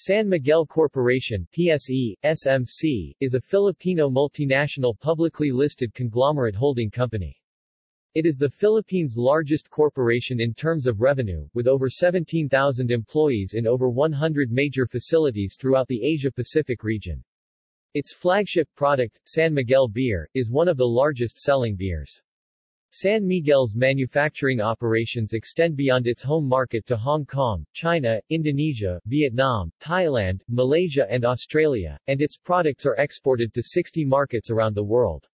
San Miguel Corporation PSE, SMC, is a Filipino multinational publicly listed conglomerate holding company. It is the Philippines' largest corporation in terms of revenue, with over 17,000 employees in over 100 major facilities throughout the Asia-Pacific region. Its flagship product, San Miguel Beer, is one of the largest selling beers. San Miguel's manufacturing operations extend beyond its home market to Hong Kong, China, Indonesia, Vietnam, Thailand, Malaysia and Australia, and its products are exported to 60 markets around the world.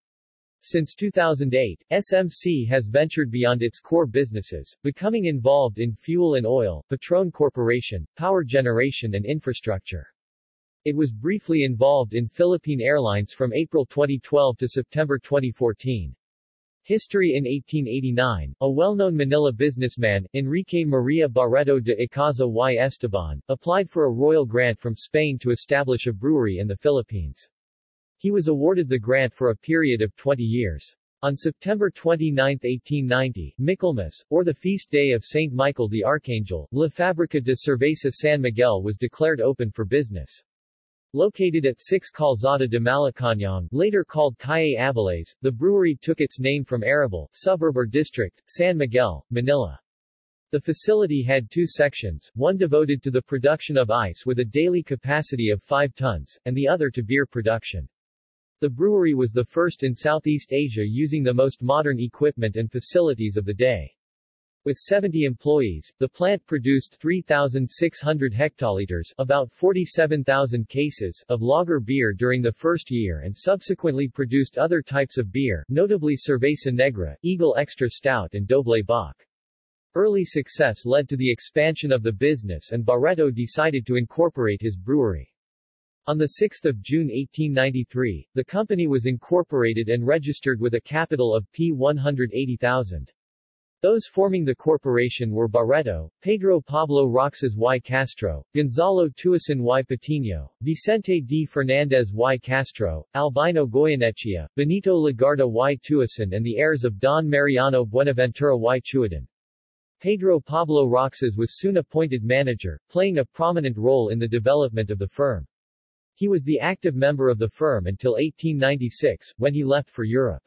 Since 2008, SMC has ventured beyond its core businesses, becoming involved in fuel and oil, Petron Corporation, power generation and infrastructure. It was briefly involved in Philippine Airlines from April 2012 to September 2014. History In 1889, a well-known Manila businessman, Enrique Maria Barreto de Icaza y Esteban, applied for a royal grant from Spain to establish a brewery in the Philippines. He was awarded the grant for a period of 20 years. On September 29, 1890, Michaelmas, or the feast day of Saint Michael the Archangel, La Fábrica de Cerveza San Miguel was declared open for business. Located at 6 Calzada de Malacañang, later called Calle Aviles, the brewery took its name from Arrabal, suburb or district, San Miguel, Manila. The facility had two sections, one devoted to the production of ice with a daily capacity of 5 tons, and the other to beer production. The brewery was the first in Southeast Asia using the most modern equipment and facilities of the day. With 70 employees, the plant produced 3,600 hectoliters about 47,000 cases of lager beer during the first year and subsequently produced other types of beer, notably Cerveza Negra, Eagle Extra Stout and Doble Bock. Early success led to the expansion of the business and Barreto decided to incorporate his brewery. On 6 June 1893, the company was incorporated and registered with a capital of P180,000. Those forming the corporation were Barreto, Pedro Pablo Roxas y Castro, Gonzalo Tuason y Patino, Vicente D. Fernandez y Castro, Albino Goyenechea, Benito Legarda y Tuason and the heirs of Don Mariano Buenaventura y Chuadan. Pedro Pablo Roxas was soon appointed manager, playing a prominent role in the development of the firm. He was the active member of the firm until 1896, when he left for Europe.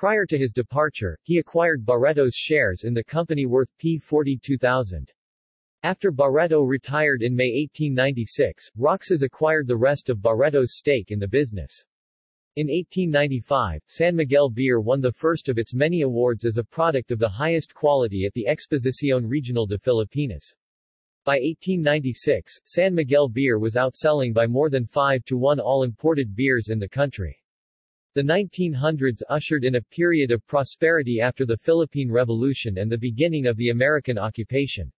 Prior to his departure, he acquired Barreto's shares in the company worth P42,000. After Barreto retired in May 1896, Roxas acquired the rest of Barreto's stake in the business. In 1895, San Miguel Beer won the first of its many awards as a product of the highest quality at the Exposición Regional de Filipinas. By 1896, San Miguel Beer was outselling by more than 5 to 1 all imported beers in the country. The 1900s ushered in a period of prosperity after the Philippine Revolution and the beginning of the American occupation.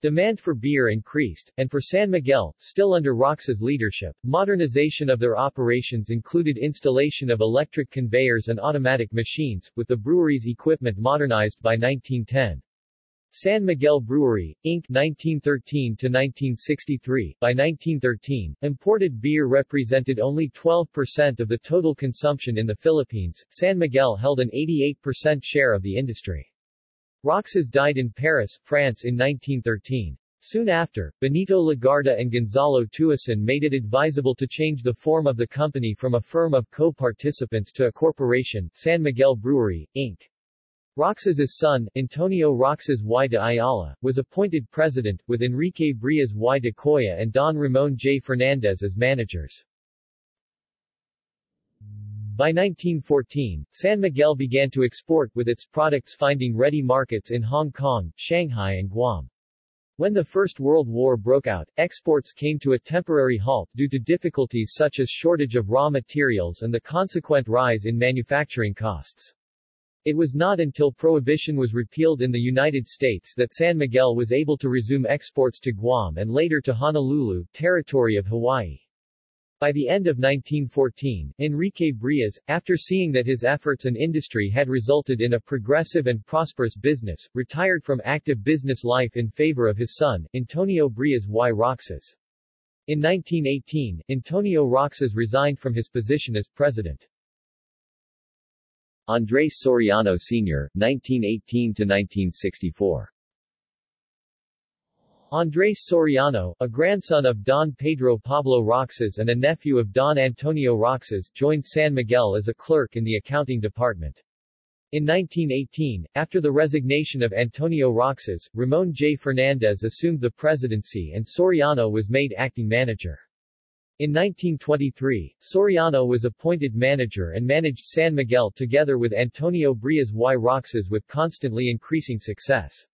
Demand for beer increased, and for San Miguel, still under Roxas leadership, modernization of their operations included installation of electric conveyors and automatic machines, with the brewery's equipment modernized by 1910. San Miguel Brewery, Inc. 1913-1963 By 1913, imported beer represented only 12% of the total consumption in the Philippines. San Miguel held an 88% share of the industry. Roxas died in Paris, France in 1913. Soon after, Benito Legarda and Gonzalo Tuason made it advisable to change the form of the company from a firm of co-participants to a corporation, San Miguel Brewery, Inc. Roxas's son, Antonio Roxas y de Ayala, was appointed president, with Enrique Brias y de Coya and Don Ramon J. Fernandez as managers. By 1914, San Miguel began to export with its products finding ready markets in Hong Kong, Shanghai and Guam. When the First World War broke out, exports came to a temporary halt due to difficulties such as shortage of raw materials and the consequent rise in manufacturing costs. It was not until prohibition was repealed in the United States that San Miguel was able to resume exports to Guam and later to Honolulu, territory of Hawaii. By the end of 1914, Enrique Brias, after seeing that his efforts and industry had resulted in a progressive and prosperous business, retired from active business life in favor of his son, Antonio Brias y Roxas. In 1918, Antonio Roxas resigned from his position as president. Andres Soriano Sr., 1918-1964 Andres Soriano, a grandson of Don Pedro Pablo Roxas and a nephew of Don Antonio Roxas, joined San Miguel as a clerk in the accounting department. In 1918, after the resignation of Antonio Roxas, Ramon J. Fernandez assumed the presidency and Soriano was made acting manager. In 1923, Soriano was appointed manager and managed San Miguel together with Antonio Brias y Roxas with constantly increasing success.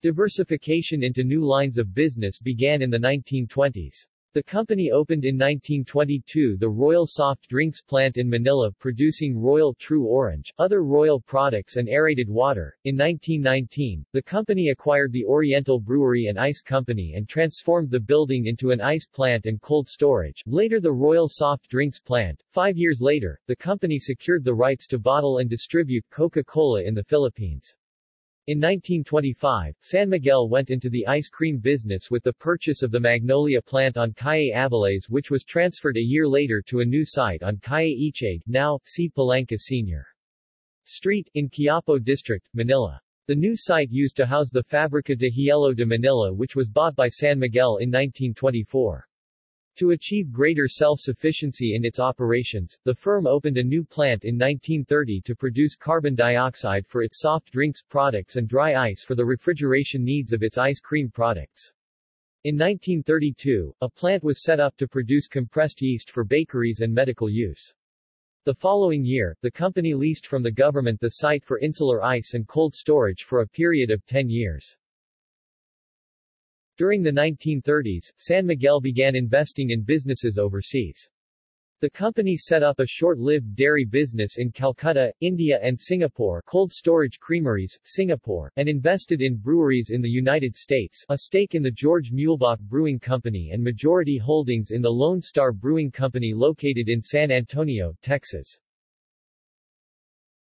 Diversification into new lines of business began in the 1920s. The company opened in 1922 the Royal Soft Drinks plant in Manila producing Royal True Orange, other Royal products and aerated water. In 1919, the company acquired the Oriental Brewery and Ice Company and transformed the building into an ice plant and cold storage, later the Royal Soft Drinks plant. Five years later, the company secured the rights to bottle and distribute Coca-Cola in the Philippines. In 1925, San Miguel went into the ice cream business with the purchase of the Magnolia plant on Calle Aviles which was transferred a year later to a new site on Calle Echague, now, C. Palanca Sr. Street, in Quiapo District, Manila. The new site used to house the Fabrica de Hielo de Manila which was bought by San Miguel in 1924. To achieve greater self-sufficiency in its operations, the firm opened a new plant in 1930 to produce carbon dioxide for its soft drinks products and dry ice for the refrigeration needs of its ice cream products. In 1932, a plant was set up to produce compressed yeast for bakeries and medical use. The following year, the company leased from the government the site for insular ice and cold storage for a period of 10 years. During the 1930s, San Miguel began investing in businesses overseas. The company set up a short-lived dairy business in Calcutta, India and Singapore cold storage creameries, Singapore, and invested in breweries in the United States, a stake in the George Muehlebach Brewing Company and majority holdings in the Lone Star Brewing Company located in San Antonio, Texas.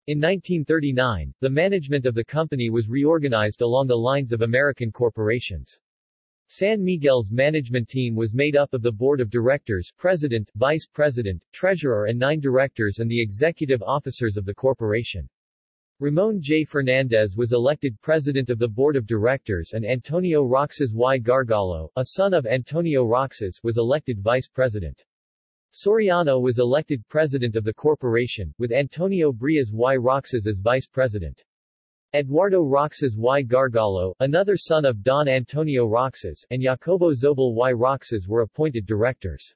In 1939, the management of the company was reorganized along the lines of American corporations. San Miguel's management team was made up of the board of directors, president, vice president, treasurer and nine directors and the executive officers of the corporation. Ramon J. Fernandez was elected president of the board of directors and Antonio Roxas y Gargalo, a son of Antonio Roxas, was elected vice president. Soriano was elected president of the corporation, with Antonio Brias y Roxas as vice president. Eduardo Roxas y Gargalo, another son of Don Antonio Roxas, and Jacobo Zobel y Roxas were appointed directors.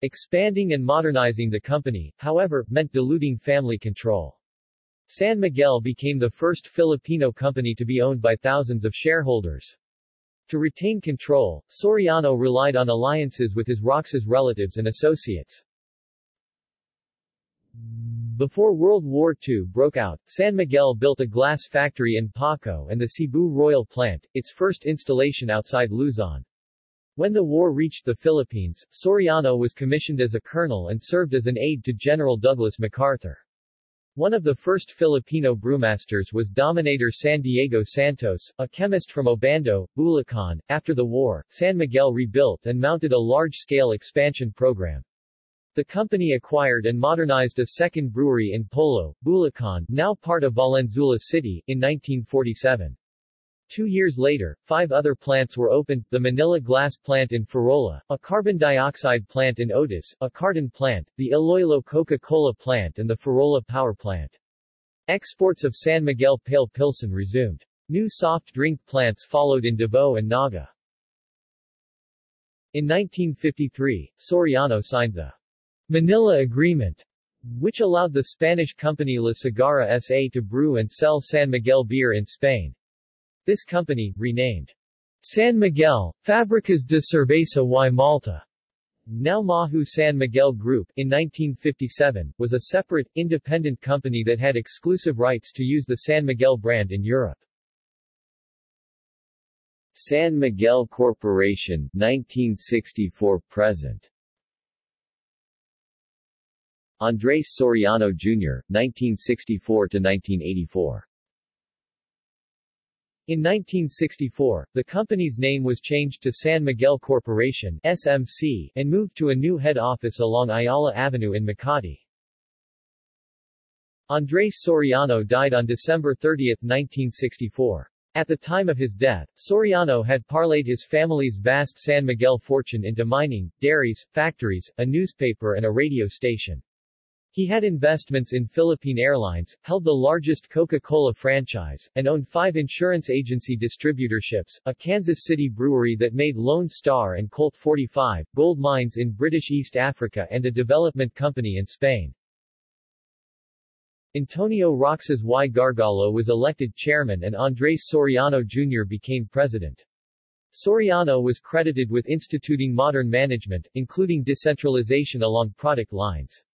Expanding and modernizing the company, however, meant diluting family control. San Miguel became the first Filipino company to be owned by thousands of shareholders. To retain control, Soriano relied on alliances with his Roxas relatives and associates. Before World War II broke out, San Miguel built a glass factory in Paco and the Cebu Royal Plant, its first installation outside Luzon. When the war reached the Philippines, Soriano was commissioned as a colonel and served as an aide to General Douglas MacArthur. One of the first Filipino brewmasters was Dominator San Diego Santos, a chemist from Obando, Bulacan. After the war, San Miguel rebuilt and mounted a large-scale expansion program. The company acquired and modernized a second brewery in Polo, Bulacan, now part of Valenzuela City, in 1947. Two years later, five other plants were opened, the Manila Glass Plant in Farola, a carbon dioxide plant in Otis, a carton plant, the Iloilo Coca-Cola plant and the Farola Power Plant. Exports of San Miguel Pale Pilsen resumed. New soft drink plants followed in Davao and Naga. In 1953, Soriano signed the Manila Agreement, which allowed the Spanish company La Cigarra S.A. to brew and sell San Miguel beer in Spain. This company, renamed San Miguel, Fábricas de Cerveza y Malta, now Mahou San Miguel Group, in 1957, was a separate, independent company that had exclusive rights to use the San Miguel brand in Europe. San Miguel Corporation, 1964-present Andres Soriano Jr., 1964–1984 in 1964, the company's name was changed to San Miguel Corporation SMC, and moved to a new head office along Ayala Avenue in Makati. Andres Soriano died on December 30, 1964. At the time of his death, Soriano had parlayed his family's vast San Miguel fortune into mining, dairies, factories, a newspaper and a radio station. He had investments in Philippine Airlines, held the largest Coca-Cola franchise, and owned five insurance agency distributorships, a Kansas City brewery that made Lone Star and Colt 45, gold mines in British East Africa and a development company in Spain. Antonio Roxas y Gargalo was elected chairman and Andres Soriano Jr. became president. Soriano was credited with instituting modern management, including decentralization along product lines.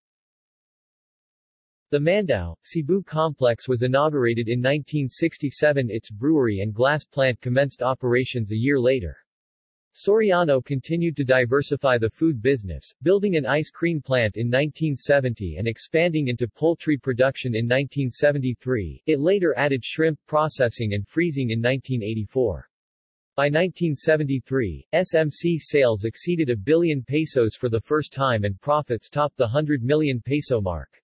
The Mandaue, Cebu complex was inaugurated in 1967 its brewery and glass plant commenced operations a year later. Soriano continued to diversify the food business, building an ice cream plant in 1970 and expanding into poultry production in 1973. It later added shrimp processing and freezing in 1984. By 1973, SMC sales exceeded a billion pesos for the first time and profits topped the 100 million peso mark.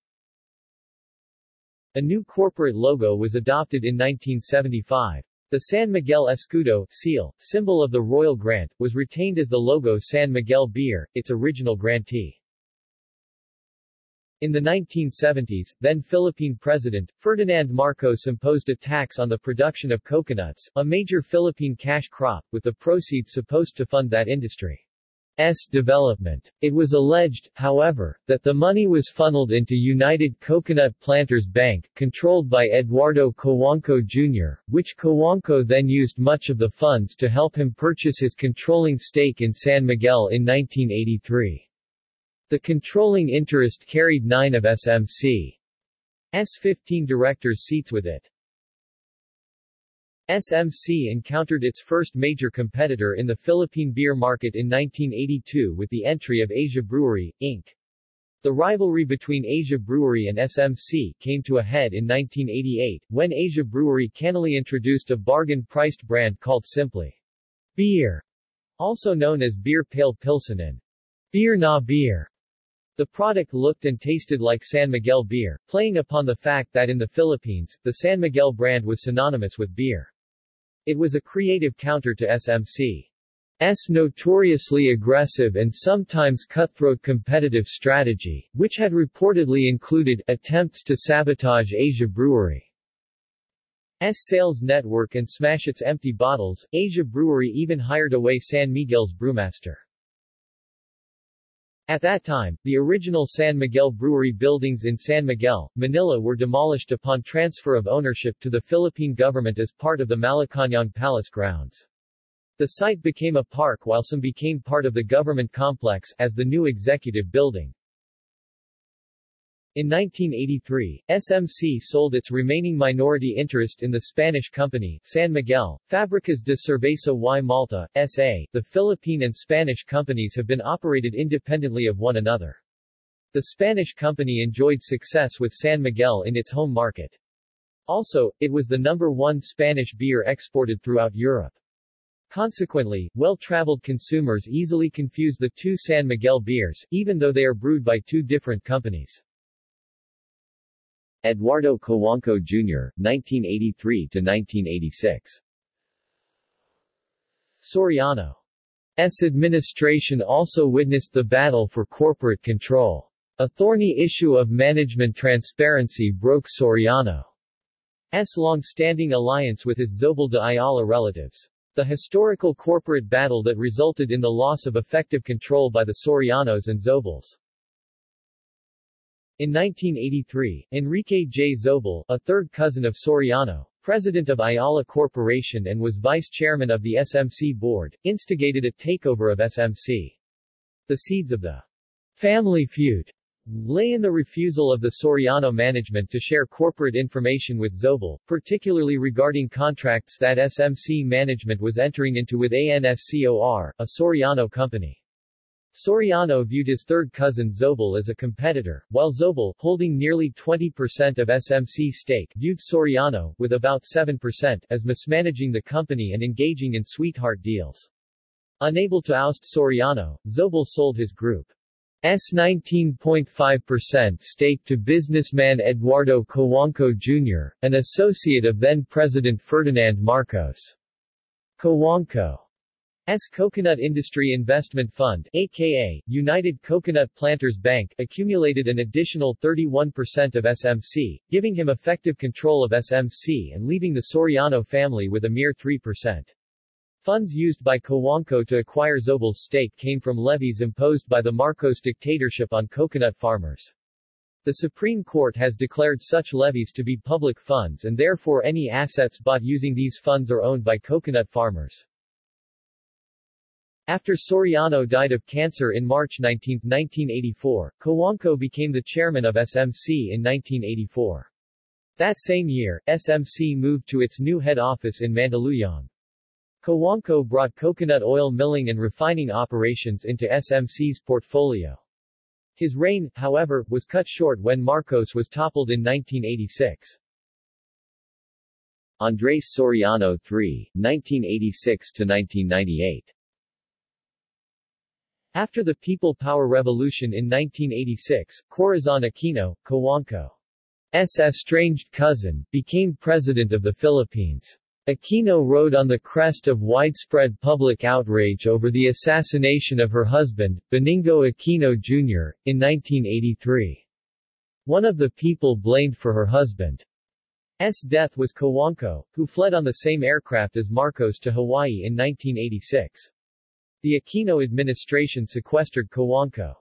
A new corporate logo was adopted in 1975. The San Miguel Escudo seal, symbol of the Royal Grant, was retained as the logo San Miguel Beer, its original grantee. In the 1970s, then Philippine President, Ferdinand Marcos imposed a tax on the production of coconuts, a major Philippine cash crop, with the proceeds supposed to fund that industry. S development. It was alleged, however, that the money was funneled into United Coconut Planters Bank, controlled by Eduardo Cojuangco Jr., which Cojuangco then used much of the funds to help him purchase his controlling stake in San Miguel in 1983. The controlling interest carried nine of SMC's 15 directors' seats with it. SMC encountered its first major competitor in the Philippine beer market in 1982 with the entry of Asia Brewery, Inc. The rivalry between Asia Brewery and SMC came to a head in 1988, when Asia Brewery cannily introduced a bargain-priced brand called simply Beer, also known as Beer Pale Pilsen and Beer Na Beer. The product looked and tasted like San Miguel beer, playing upon the fact that in the Philippines, the San Miguel brand was synonymous with beer. It was a creative counter to SMC's notoriously aggressive and sometimes cutthroat competitive strategy, which had reportedly included attempts to sabotage Asia Brewery's sales network and smash its empty bottles. Asia Brewery even hired away San Miguel's brewmaster. At that time, the original San Miguel Brewery buildings in San Miguel, Manila were demolished upon transfer of ownership to the Philippine government as part of the Malacañang Palace grounds. The site became a park while some became part of the government complex, as the new executive building. In 1983, SMC sold its remaining minority interest in the Spanish company, San Miguel, Fábricas de Cerveza y Malta, S.A. The Philippine and Spanish companies have been operated independently of one another. The Spanish company enjoyed success with San Miguel in its home market. Also, it was the number one Spanish beer exported throughout Europe. Consequently, well-traveled consumers easily confuse the two San Miguel beers, even though they are brewed by two different companies. Eduardo Cojuangco Jr., 1983-1986 Soriano's administration also witnessed the battle for corporate control. A thorny issue of management transparency broke Soriano's long-standing alliance with his Zobel de Ayala relatives. The historical corporate battle that resulted in the loss of effective control by the Sorianos and Zobels. In 1983, Enrique J. Zobel, a third cousin of Soriano, president of Ayala Corporation and was vice chairman of the SMC board, instigated a takeover of SMC. The seeds of the family feud lay in the refusal of the Soriano management to share corporate information with Zobel, particularly regarding contracts that SMC management was entering into with ANSCOR, a Soriano company. Soriano viewed his third cousin Zobel as a competitor, while Zobel, holding nearly 20% of SMC stake, viewed Soriano, with about 7%, as mismanaging the company and engaging in sweetheart deals. Unable to oust Soriano, Zobel sold his group's 19.5% stake to businessman Eduardo Cojuangco Jr., an associate of then-President Ferdinand Marcos. Cojuangco S. Coconut Industry Investment Fund aka United Coconut Planters Bank accumulated an additional 31% of SMC, giving him effective control of SMC and leaving the Soriano family with a mere 3%. Funds used by Cojuangco to acquire Zobel's stake came from levies imposed by the Marcos dictatorship on coconut farmers. The Supreme Court has declared such levies to be public funds and therefore any assets bought using these funds are owned by coconut farmers. After Soriano died of cancer in March 19, 1984, Cojuangco became the chairman of SMC in 1984. That same year, SMC moved to its new head office in Mandaluyong. Cojuangco brought coconut oil milling and refining operations into SMC's portfolio. His reign, however, was cut short when Marcos was toppled in 1986. Andres Soriano III, 1986-1998 after the People Power Revolution in 1986, Corazon Aquino, Cojuangco's estranged cousin, became president of the Philippines. Aquino rode on the crest of widespread public outrage over the assassination of her husband, Benigno Aquino Jr., in 1983. One of the people blamed for her husband's death was Cojuangco, who fled on the same aircraft as Marcos to Hawaii in 1986. The Aquino administration sequestered Cojuangco's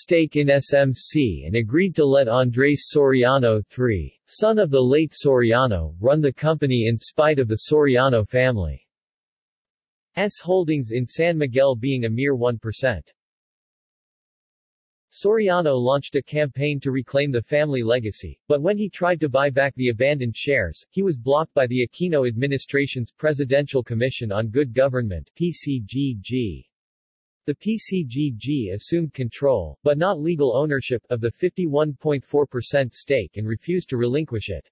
stake in SMC and agreed to let Andres Soriano III, son of the late Soriano, run the company in spite of the Soriano family's holdings in San Miguel being a mere 1%. Soriano launched a campaign to reclaim the family legacy, but when he tried to buy back the abandoned shares, he was blocked by the Aquino administration's Presidential Commission on Good Government PCGG. The PCGG assumed control, but not legal ownership, of the 51.4% stake and refused to relinquish it.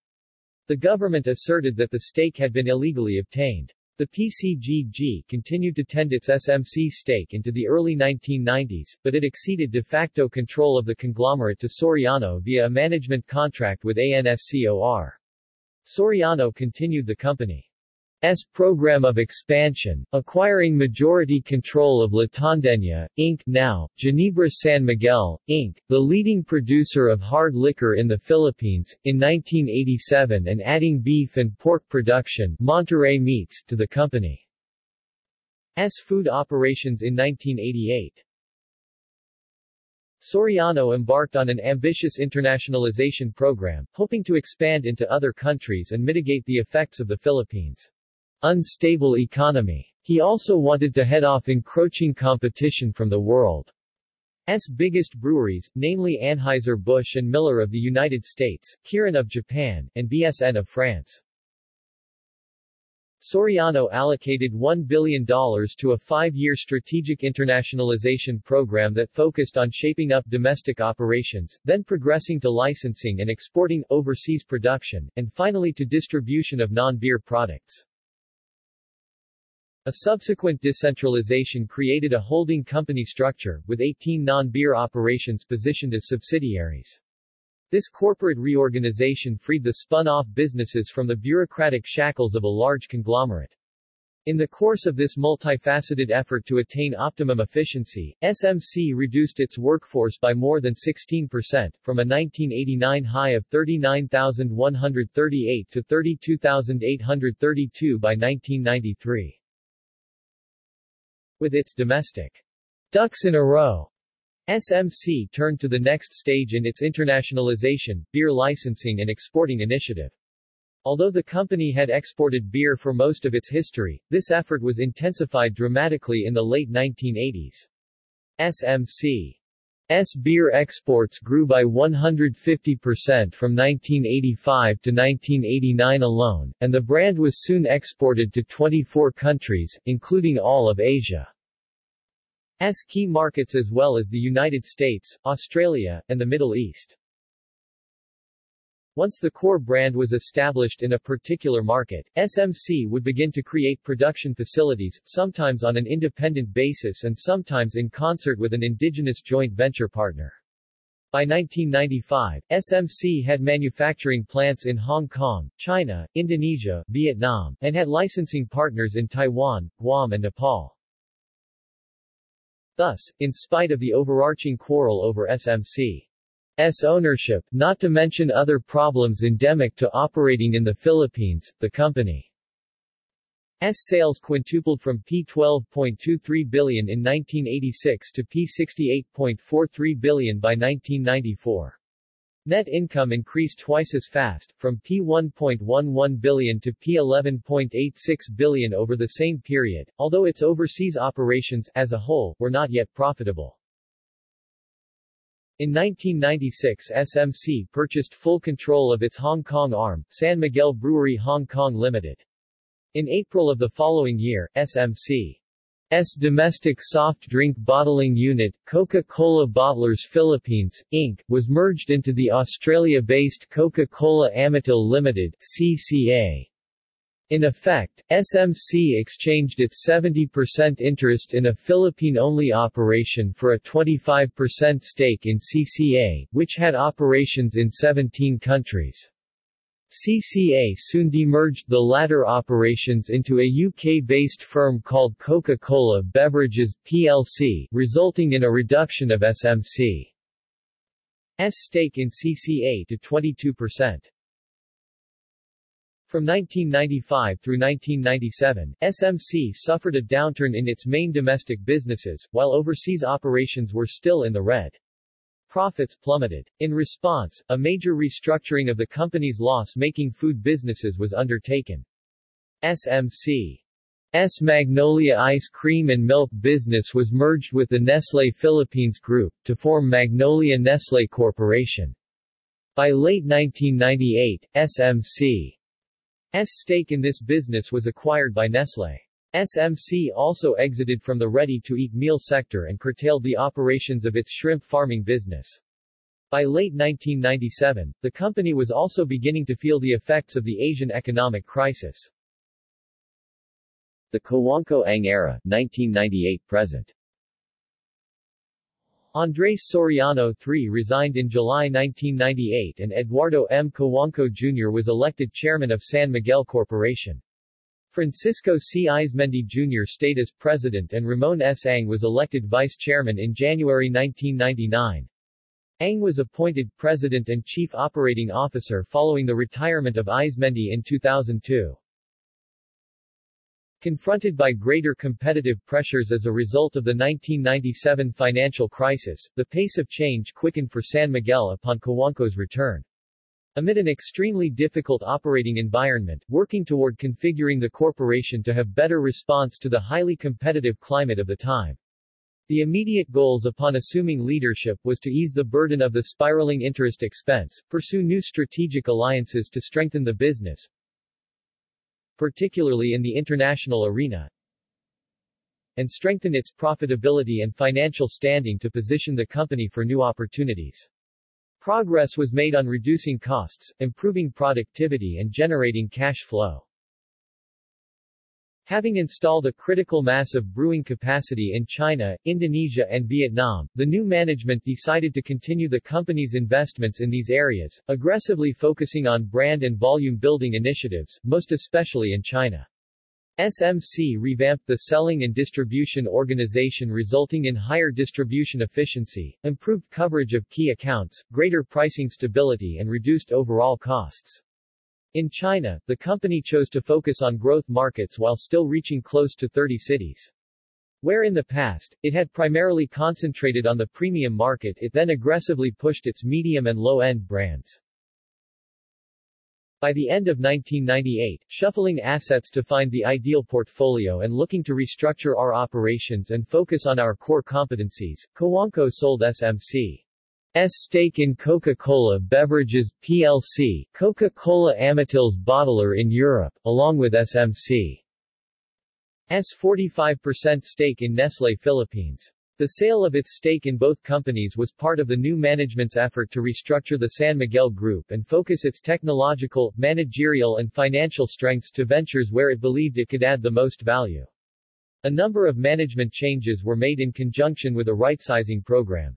The government asserted that the stake had been illegally obtained. The PCGG continued to tend its SMC stake into the early 1990s, but it exceeded de facto control of the conglomerate to Soriano via a management contract with ANSCOR. Soriano continued the company S program of expansion, acquiring majority control of La Inc. now, Ginebra San Miguel, Inc., the leading producer of hard liquor in the Philippines, in 1987 and adding beef and pork production Monterrey Meats to the company. company's food operations in 1988. Soriano embarked on an ambitious internationalization program, hoping to expand into other countries and mitigate the effects of the Philippines' unstable economy. He also wanted to head off encroaching competition from the world's biggest breweries, namely Anheuser-Busch and Miller of the United States, Kirin of Japan, and BSN of France. Soriano allocated $1 billion to a five-year strategic internationalization program that focused on shaping up domestic operations, then progressing to licensing and exporting, overseas production, and finally to distribution of non-beer products. A subsequent decentralization created a holding company structure, with 18 non-beer operations positioned as subsidiaries. This corporate reorganization freed the spun-off businesses from the bureaucratic shackles of a large conglomerate. In the course of this multifaceted effort to attain optimum efficiency, SMC reduced its workforce by more than 16%, from a 1989 high of 39,138 to 32,832 by 1993. With its domestic ducks in a row, SMC turned to the next stage in its internationalization, beer licensing and exporting initiative. Although the company had exported beer for most of its history, this effort was intensified dramatically in the late 1980s. SMC S beer exports grew by 150% from 1985 to 1989 alone, and the brand was soon exported to 24 countries, including all of Asia. S key markets as well as the United States, Australia, and the Middle East. Once the core brand was established in a particular market, SMC would begin to create production facilities, sometimes on an independent basis and sometimes in concert with an indigenous joint venture partner. By 1995, SMC had manufacturing plants in Hong Kong, China, Indonesia, Vietnam, and had licensing partners in Taiwan, Guam and Nepal. Thus, in spite of the overarching quarrel over SMC S ownership, not to mention other problems endemic to operating in the Philippines, the company's sales quintupled from P12.23 billion in 1986 to P68.43 billion by 1994. Net income increased twice as fast, from P1.11 billion to P11.86 billion over the same period, although its overseas operations, as a whole, were not yet profitable. In 1996 SMC purchased full control of its Hong Kong arm, San Miguel Brewery Hong Kong Limited. In April of the following year, SMC's domestic soft drink bottling unit, Coca-Cola Bottlers Philippines, Inc., was merged into the Australia-based Coca-Cola Amatil Limited CCA. In effect, SMC exchanged its 70% interest in a Philippine-only operation for a 25% stake in CCA, which had operations in 17 countries. CCA soon demerged the latter operations into a UK-based firm called Coca-Cola Beverages, plc, resulting in a reduction of SMC's stake in CCA to 22%. From 1995 through 1997, SMC suffered a downturn in its main domestic businesses, while overseas operations were still in the red. Profits plummeted. In response, a major restructuring of the company's loss-making food businesses was undertaken. SMC's Magnolia ice cream and milk business was merged with the Nestlé Philippines Group, to form Magnolia Nestlé Corporation. By late 1998, SMC stake in this business was acquired by Nestlé. SMC also exited from the ready-to-eat meal sector and curtailed the operations of its shrimp farming business. By late 1997, the company was also beginning to feel the effects of the Asian economic crisis. The Cojuangco Ang era, 1998-present Andres Soriano III resigned in July 1998 and Eduardo M. Cojuangco Jr. was elected chairman of San Miguel Corporation. Francisco C. Eizmendi Jr. stayed as president and Ramon S. Ang was elected vice chairman in January 1999. Ang was appointed president and chief operating officer following the retirement of Eizmendi in 2002. Confronted by greater competitive pressures as a result of the 1997 financial crisis, the pace of change quickened for San Miguel upon Cojuangco's return. Amid an extremely difficult operating environment, working toward configuring the corporation to have better response to the highly competitive climate of the time. The immediate goals upon assuming leadership was to ease the burden of the spiraling interest expense, pursue new strategic alliances to strengthen the business, particularly in the international arena, and strengthen its profitability and financial standing to position the company for new opportunities. Progress was made on reducing costs, improving productivity and generating cash flow. Having installed a critical mass of brewing capacity in China, Indonesia and Vietnam, the new management decided to continue the company's investments in these areas, aggressively focusing on brand and volume building initiatives, most especially in China. SMC revamped the selling and distribution organization resulting in higher distribution efficiency, improved coverage of key accounts, greater pricing stability and reduced overall costs. In China, the company chose to focus on growth markets while still reaching close to 30 cities. Where in the past, it had primarily concentrated on the premium market it then aggressively pushed its medium and low-end brands. By the end of 1998, shuffling assets to find the ideal portfolio and looking to restructure our operations and focus on our core competencies, Cojuangco sold SMC. S stake in Coca-Cola Beverages plc, Coca-Cola Amatil's bottler in Europe, along with SMC. S 45% stake in Nestlé Philippines. The sale of its stake in both companies was part of the new management's effort to restructure the San Miguel Group and focus its technological, managerial and financial strengths to ventures where it believed it could add the most value. A number of management changes were made in conjunction with a right-sizing program.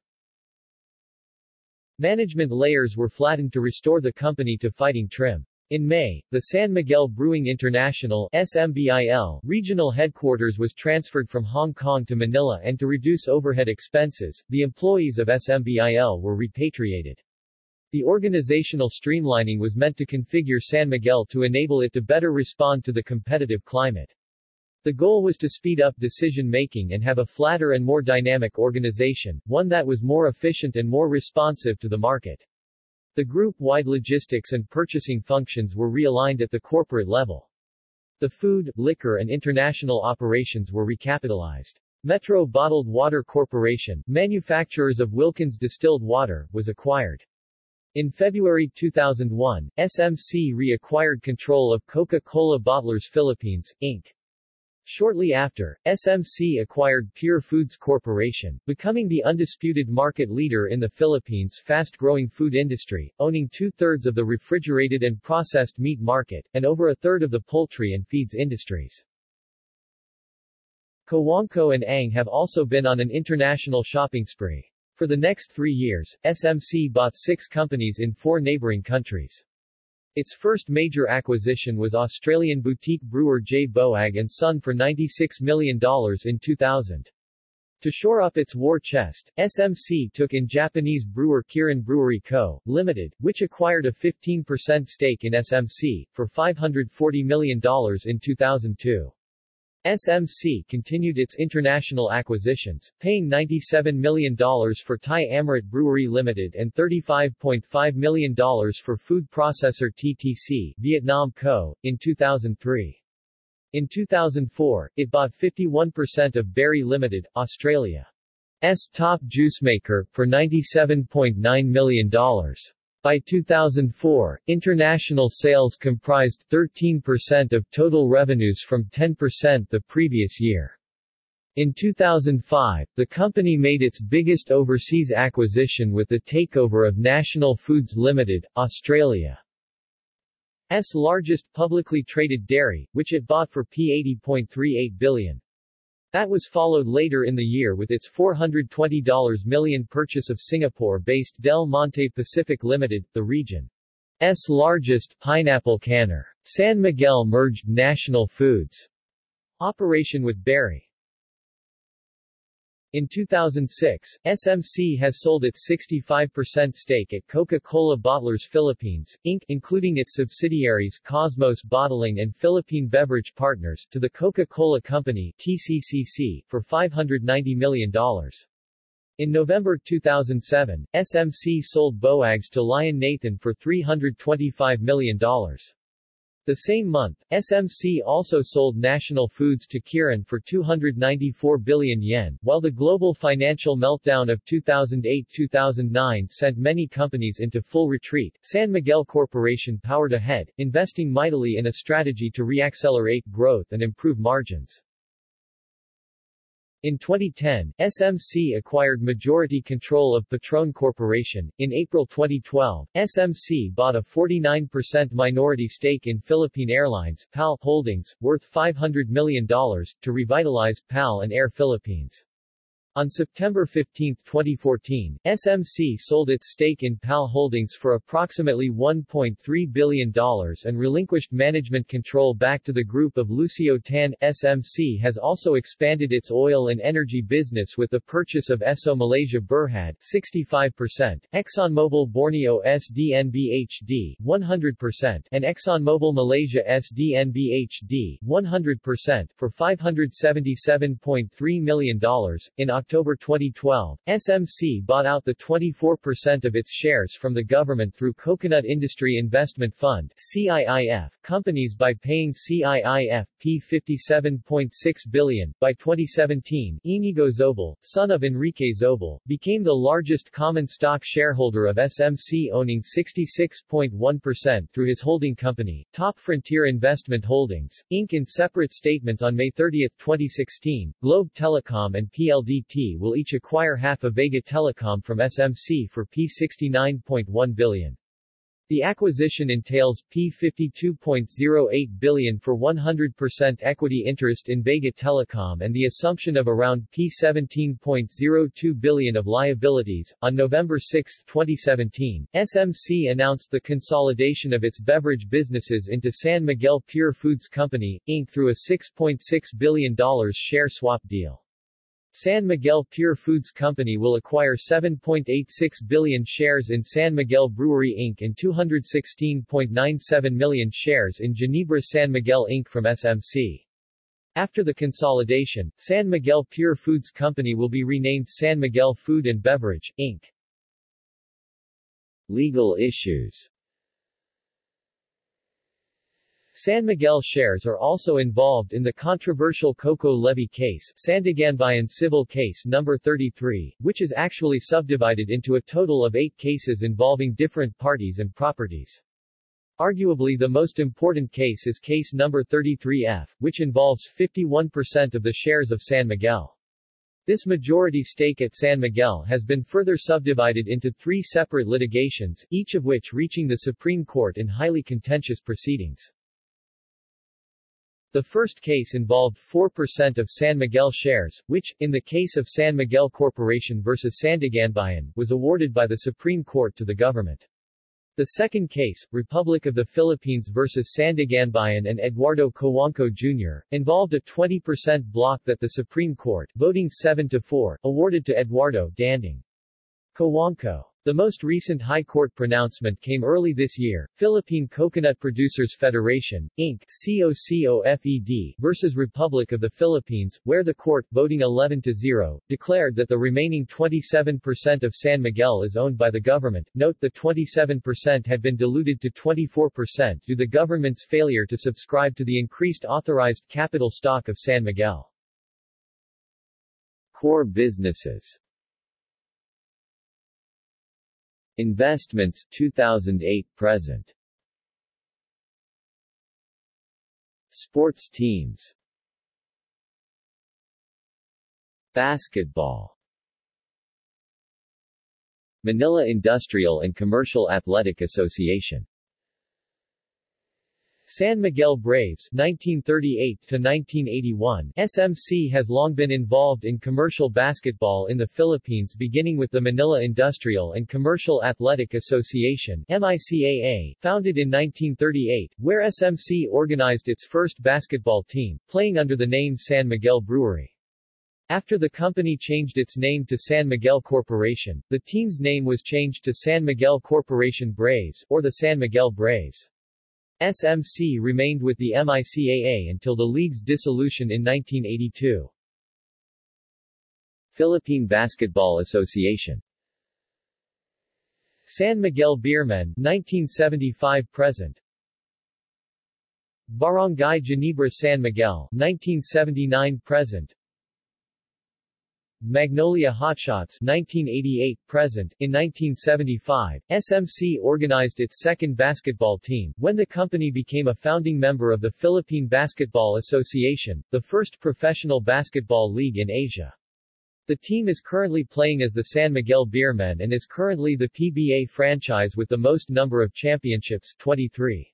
Management layers were flattened to restore the company to fighting trim. In May, the San Miguel Brewing International SMBIL regional headquarters was transferred from Hong Kong to Manila and to reduce overhead expenses, the employees of SMBIL were repatriated. The organizational streamlining was meant to configure San Miguel to enable it to better respond to the competitive climate. The goal was to speed up decision-making and have a flatter and more dynamic organization, one that was more efficient and more responsive to the market. The group-wide logistics and purchasing functions were realigned at the corporate level. The food, liquor and international operations were recapitalized. Metro Bottled Water Corporation, manufacturers of Wilkins distilled water, was acquired. In February 2001, SMC reacquired control of Coca-Cola Bottlers Philippines, Inc. Shortly after, SMC acquired Pure Foods Corporation, becoming the undisputed market leader in the Philippines' fast-growing food industry, owning two-thirds of the refrigerated and processed meat market, and over a third of the poultry and feeds industries. Cojuangco and Ang have also been on an international shopping spree. For the next three years, SMC bought six companies in four neighboring countries. Its first major acquisition was Australian boutique brewer J. Boag & Son for $96 million in 2000. To shore up its war chest, SMC took in Japanese brewer Kirin Brewery Co., Limited, which acquired a 15% stake in SMC, for $540 million in 2002. SMC continued its international acquisitions, paying $97 million for Thai Amrit Brewery Limited and $35.5 million for food processor TTC Vietnam Co. in 2003. In 2004, it bought 51% of Berry Limited, Australia's top juice maker, for $97.9 million. By 2004, international sales comprised 13% of total revenues from 10% the previous year. In 2005, the company made its biggest overseas acquisition with the takeover of National Foods Limited, Australia's largest publicly traded dairy, which it bought for P80.38 billion. That was followed later in the year with its $420 million purchase of Singapore-based Del Monte Pacific Limited, the region's largest pineapple canner. San Miguel merged National Foods operation with Berry. In 2006, SMC has sold its 65% stake at Coca-Cola Bottlers Philippines, Inc., including its subsidiaries Cosmos Bottling and Philippine Beverage Partners, to the Coca-Cola Company TCCC, for $590 million. In November 2007, SMC sold Boags to Lion Nathan for $325 million. The same month, SMC also sold National Foods to Kirin for 294 billion yen, while the global financial meltdown of 2008-2009 sent many companies into full retreat. San Miguel Corporation powered ahead, investing mightily in a strategy to reaccelerate growth and improve margins. In 2010, SMC acquired majority control of Petron Corporation. In April 2012, SMC bought a 49% minority stake in Philippine Airlines PAL Holdings, worth $500 million, to revitalize PAL and Air Philippines. On September 15, 2014, SMC sold its stake in PAL Holdings for approximately $1.3 billion and relinquished management control back to the group of Lucio Tan. SMC has also expanded its oil and energy business with the purchase of Esso Malaysia Berhad 65%, ExxonMobil Borneo SDNBHD 100%, and ExxonMobil Malaysia SDNBHD 100% for $577.3 million. In October 2012, SMC bought out the 24% of its shares from the government through Coconut Industry Investment Fund CIIF companies by paying CIIF P57.6 billion. By 2017, Inigo Zobel, son of Enrique Zobel, became the largest common stock shareholder of SMC owning 66.1% through his holding company, Top Frontier Investment Holdings, Inc. In separate statements on May 30, 2016, Globe Telecom and PLD PTT will each acquire half of Vega Telecom from SMC for P69.1 billion. The acquisition entails P52.08 billion for 100% equity interest in Vega Telecom and the assumption of around P17.02 billion of liabilities. On November 6, 2017, SMC announced the consolidation of its beverage businesses into San Miguel Pure Foods Company, Inc. through a $6.6 billion share swap deal. San Miguel Pure Foods Company will acquire 7.86 billion shares in San Miguel Brewery Inc. and 216.97 million shares in Ginebra San Miguel Inc. from SMC. After the consolidation, San Miguel Pure Foods Company will be renamed San Miguel Food and Beverage, Inc. Legal issues San Miguel shares are also involved in the controversial Coco Levy case Sandiganbayan Civil Case No. 33, which is actually subdivided into a total of eight cases involving different parties and properties. Arguably the most important case is Case No. 33F, which involves 51% of the shares of San Miguel. This majority stake at San Miguel has been further subdivided into three separate litigations, each of which reaching the Supreme Court in highly contentious proceedings. The first case involved 4% of San Miguel shares, which, in the case of San Miguel Corporation vs. Sandiganbayan, was awarded by the Supreme Court to the government. The second case, Republic of the Philippines vs. Sandiganbayan and Eduardo Cojuangco Jr., involved a 20% block that the Supreme Court, voting 7 to 4, awarded to Eduardo Danding. Cojuangco. The most recent High Court pronouncement came early this year, Philippine Coconut Producers Federation, Inc. COCOFED versus Republic of the Philippines, where the court, voting 11 to 0, declared that the remaining 27% of San Miguel is owned by the government. Note the 27% had been diluted to 24% due to the government's failure to subscribe to the increased authorized capital stock of San Miguel. Core businesses Investments 2008 present. Sports teams. Basketball. Manila Industrial and Commercial Athletic Association San Miguel Braves 1938 to 1981 SMC has long been involved in commercial basketball in the Philippines beginning with the Manila Industrial and Commercial Athletic Association MICAA founded in 1938 where SMC organized its first basketball team playing under the name San Miguel Brewery after the company changed its name to San Miguel Corporation, the team's name was changed to San Miguel Corporation Braves, or the San Miguel Braves. SMC remained with the MICAA until the league's dissolution in 1982. Philippine Basketball Association. San Miguel Beermen 1975-present Barangay Ginebra San Miguel 1979-present Magnolia Hotshots 1988 present in 1975 SMC organized its second basketball team when the company became a founding member of the Philippine Basketball Association the first professional basketball league in Asia. The team is currently playing as the San Miguel Beermen and is currently the PBA franchise with the most number of championships 23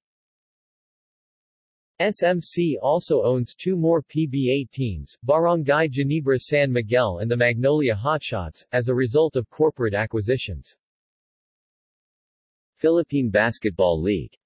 SMC also owns two more PBA teams, Barangay Ginebra San Miguel and the Magnolia Hotshots, as a result of corporate acquisitions. Philippine Basketball League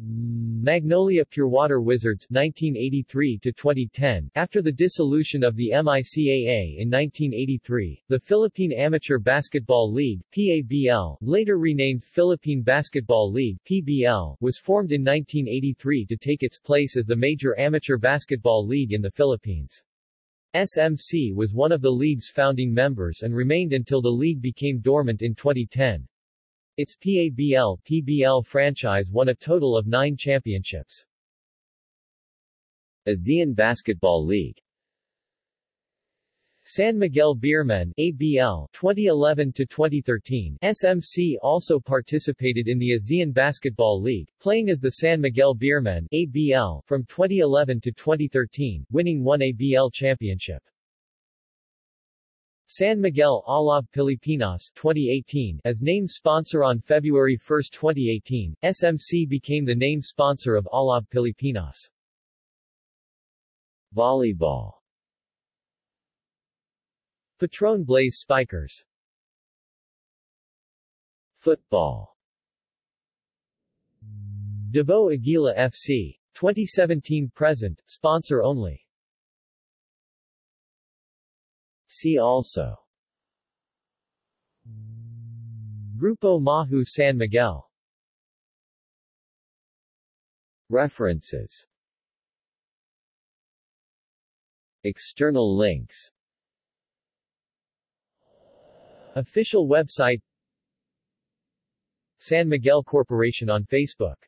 Magnolia Purewater Wizards 1983 to 2010 After the dissolution of the MICAA in 1983, the Philippine Amateur Basketball League PABL, later renamed Philippine Basketball League PBL, was formed in 1983 to take its place as the major amateur basketball league in the Philippines. SMC was one of the league's founding members and remained until the league became dormant in 2010. Its PABL PBL franchise won a total of nine championships. ASEAN Basketball League. San Miguel Beermen ABL 2011 to 2013 SMC also participated in the ASEAN Basketball League playing as the San Miguel Beermen ABL from 2011 to 2013 winning one ABL championship San Miguel Alab Pilipinas 2018 as name sponsor on February 1, 2018, SMC became the name sponsor of Alab Pilipinas. Volleyball Petron Blaze Spikers Football Davao Aguila FC. 2017-present, sponsor only. See also. Grupo Mahou San Miguel. References. External links. Official website. San Miguel Corporation on Facebook